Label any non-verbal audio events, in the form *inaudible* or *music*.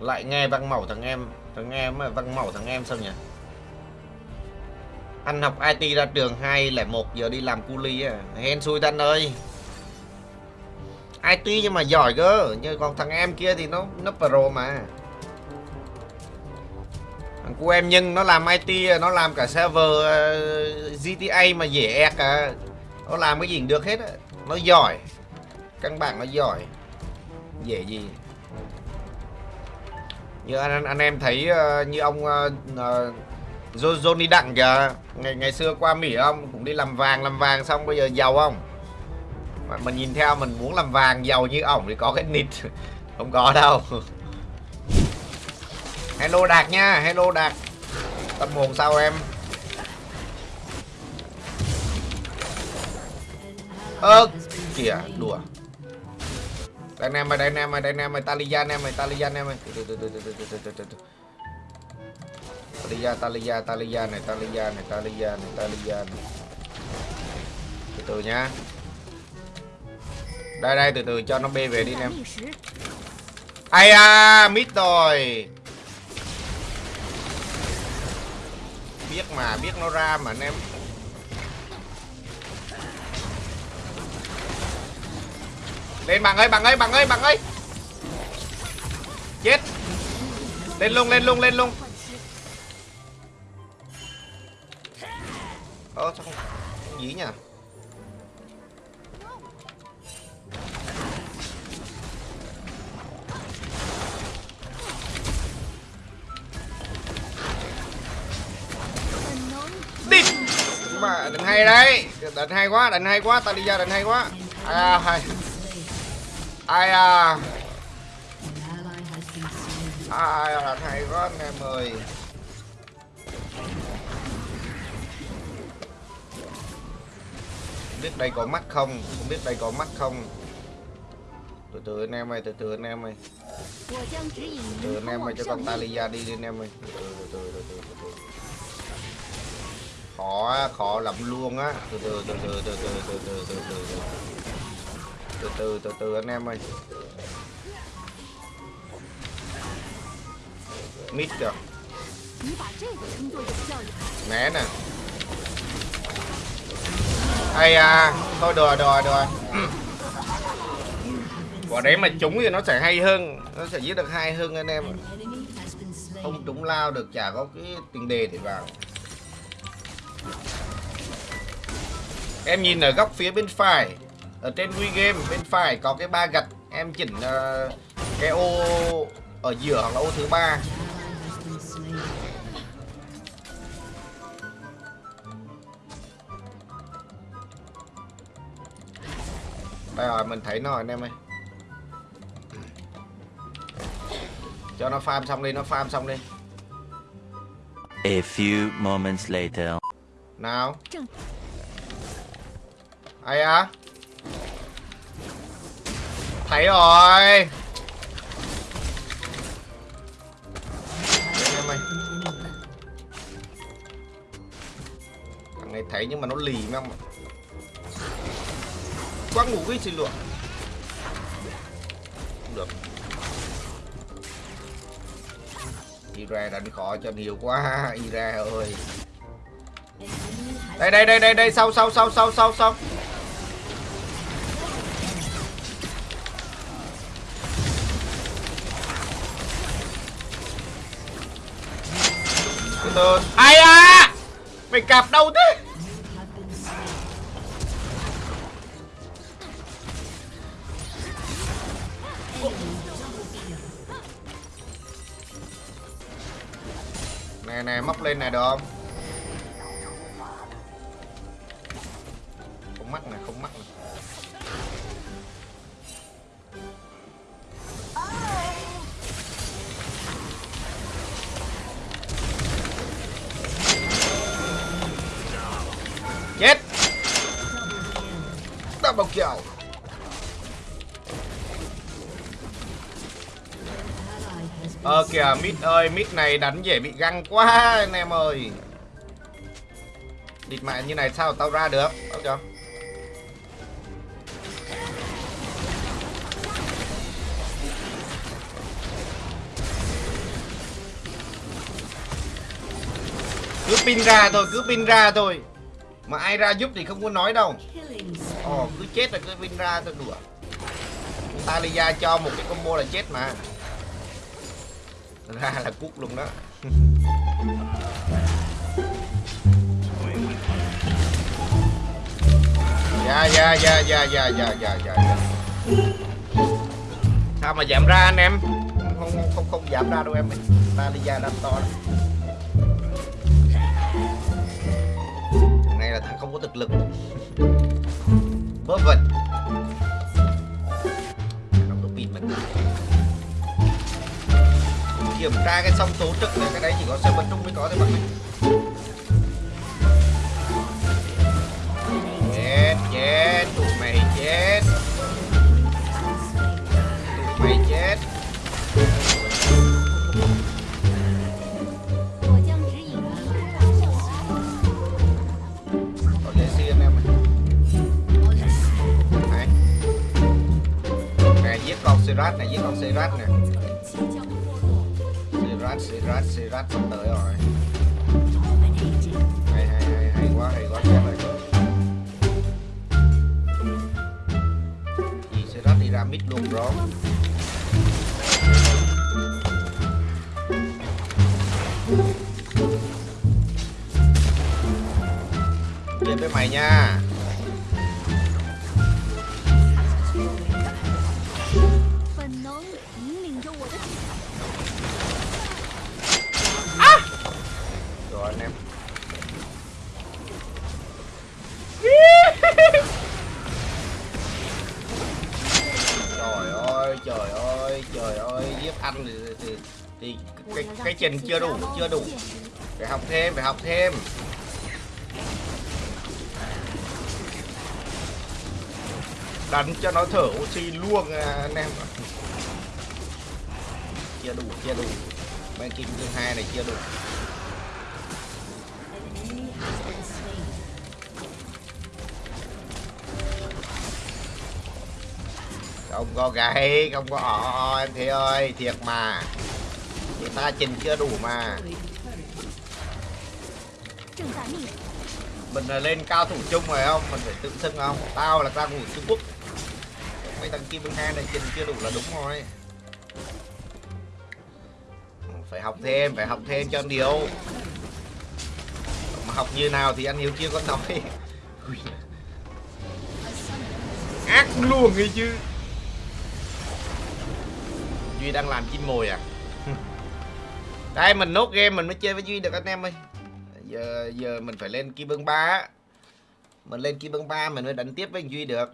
Lại nghe văn mẫu thằng em Thằng em mà văn mẫu thằng em sao nhỉ? Anh học IT ra trường 201 giờ đi làm cu ly à Hèn xui anh ơi. IT nhưng mà giỏi cơ Nhưng còn thằng em kia thì nó nó pro mà. Thằng cu em nhưng nó làm IT Nó làm cả server ờ, uh, GTA mà dễ ẹc cả à. Nó làm cái gì cũng được hết á. Nó giỏi. Căn bản nó giỏi. Dễ gì như anh, anh em thấy uh, như ông uh, uh, Johnny Đặng kìa. Ngày ngày xưa qua Mỹ ông cũng đi làm vàng làm vàng xong bây giờ giàu không? Mà mình nhìn theo mình muốn làm vàng giàu như ổng thì có cái nịt. *laughs* Không có đâu. *laughs* Hello đạt nha hello đạt. Tâm hồn sao em? Ơ kìa đùa đây anh em ơi, đây anh em ơi, đây anh em ơi, Talia anh em ơi, Talia anh em ơi. Từ từ từ từ từ từ từ từ từ. Talia, Talia, Talia này, Talia này, Talia này, Talia này. Từ từ nhá. Đây đây từ từ cho nó bê về đi anh em. Ai à, mít rồi. Biết mà, biết nó ra mà anh em. Lên bằng ơi, bằng ơi, bằng ơi, bằng ơi. Chết. Lên luôn, lên luôn, lên luôn. 换气，Ơ sao không, dí nhỉ? Đi. Mà đánh hay đấy. Đánh hay quá, đánh hay quá, ta đi ra đánh hay quá. À, hay ai à? Ai là thầy có anh em ơi. Không biết đây có mắt không? Không biết đây có mắt không? Từ từ anh em ơi, từ từ anh em ơi. Từ từ anh em ơi, cho con talia đi anh em ơi. Từ từ từ từ từ khó khó lắm luôn á. Từ từ từ từ từ từ từ từ từ từ từ từ từ từ anh em ơi. Mít kìa. Né nè. Ai à thôi đùa đùa đùa. *clears throat* Quả đấy mà trúng thì nó sẽ hay hơn, nó sẽ giết được hai hơn anh em không trúng lao được, chả có cái tiền đề để vào. Em nhìn ở góc phía bên phải. Ở trên Wii Game bên phải có cái ba gạch. Em chỉnh ờ, cái ô ở giữa hoặc là ô thứ ba. Đây rồi mình thấy nó rồi anh em ơi. Cho nó farm xong đi, nó farm xong đi. A few moments later. Nào. 正 Ai á Thấy rồi. Thằng này thấy nhưng mà nó lì mấy ông ạ. Quá ngủ cái xin Không được. Ira đánh khó cho nhiều quá. Ira ơi. Đây đây đây đây đây sau sau sau sau sau sau từ ai à mày cạp đâu thế? Nè nè móc lên này được không không mắc này không mắc này kill. Ờ kìa mít ơi mít này đánh dễ bị găng quá, anh em ơi. Địt mẹ như này sao tao ra được? Đâu chưa Cứ pin ra thôi, cứ pin ra thôi. Mà ai ra giúp thì không có nói đâu ồ cứ chết là cứ win ra thôi đùa. Talia cho một cái combo là chết mà. Ra là cút luôn đó. Dạ, dạ dạ dạ dạ dạ dạ dạ dạ sao mà giảm ra anh em? Không không không, không giảm ra đâu em ơi. Talia đang to lắm. Này là thằng không có thực lực. Bớt vẩn. Đóng có pin mình Kiểm tra cái song số trực này, Cái đấy chỉ có xe bật trung mới có thôi bạn Sirat này giết con Sirat nè. Sirat Sirat Sirat sắp tới rồi. Hay hay hay hay quá hay quá chết rồi Vì Sirat đi ra mid luôn, bro. Chết với mày nha. Anh thì, thì, thì cái, cái trình chưa đủ, chưa đủ. Phải học thêm, phải học thêm. Đánh cho nó thở oxy luôn à, anh em Chưa đủ, chưa đủ. Bên kim thứ hai này chưa đủ không có gáy không có ỏ em thế ơi, thiệt mà. Người ta trình chưa đủ mà. Mình là lên cao thủ chung rồi không? Mình phải tự xưng không? Tao là cao thủ trung quốc. Mấy thằng kim hai này trình chưa đủ là đúng rồi. Phải học thêm, phải học thêm cho anh mà học như nào thì anh hiếu chưa có nói. *laughs* Ác luôn ấy chứ duy đang làm chim mồi à? Đây, mình nốt game, mình mới chơi với duy được anh em ơi. Giờ giờ mình phải lên kim bưng ba á. Mình lên kim bưng ba, mình mới đánh tiếp với duy được.